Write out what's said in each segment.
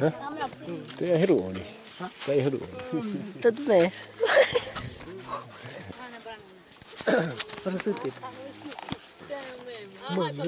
Hã? Tem a Herone. Tem a Herone. Tudo bem. Para o tempo. Mano,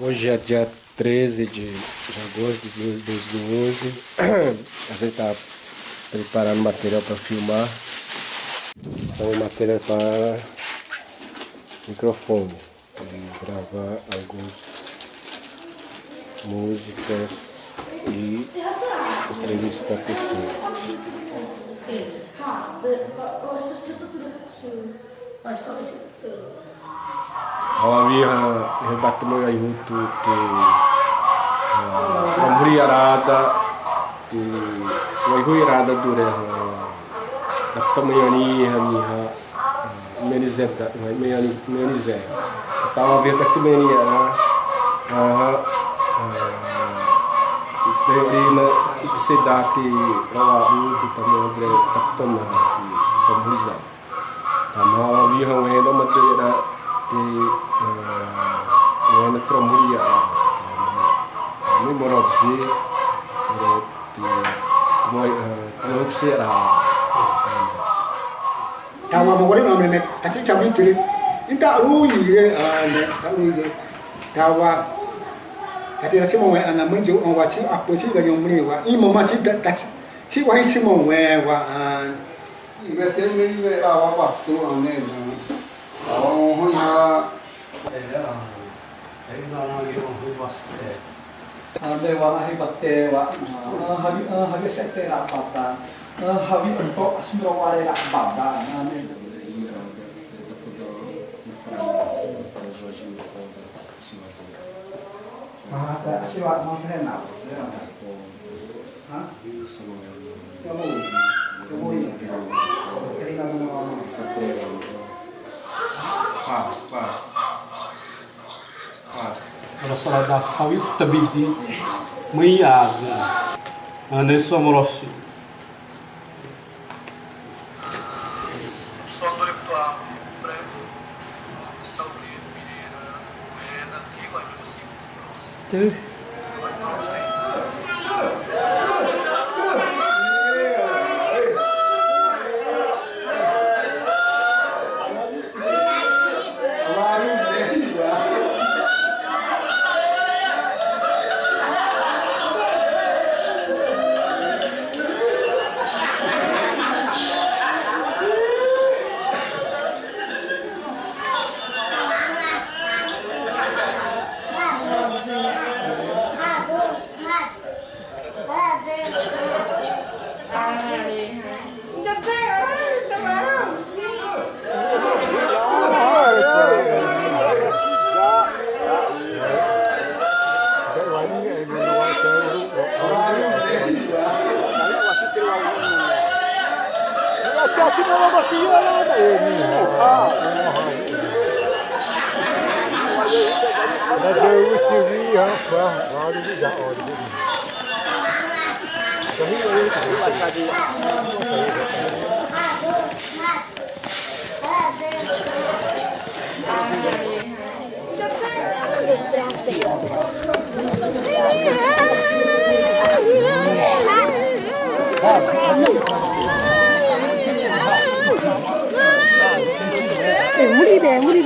Hoje é dia 13 de agosto de 2011. A gente tá preparando material para filmar. São material para microfone. E gravar algumas músicas e entrevistar pessoas. Hawawiha hebatmu ya yutu te mamuri arada te waihu arada dure ha daptamu yani hani ha menizeta meni menize tawa via katumeni ya ha Isberi na ipisedati rawa muito tamu andre taptona ti pamuza tama viha wenda madeira ti wenda tromuria mi morobsi re ti tumoy tumoy psera tawa mo wale mamle ne ati chami tiri inta ruyi re ane ta ruyi re tawa ati ra chimo we ana mun ju on wa chi apo chi ga yom ni wa i mo ma chi da da chi chi wa chi mo we wa an i be te me ni we ra wa wa tu an ne na wa ho ya e ra e ga na yo ho wa ste ande wa hi ba te wa ha bi ha bi se te ra pa ta ha bi on to asmro wa re ra pa ta na ne wale la baba. Ane Ah, ada siwa mau teh na. Hah? Kamu. Kamu ini. Kerina mau. pa pa pa Ela sala da sawi tabidi maiaza ane so amorosi Eh,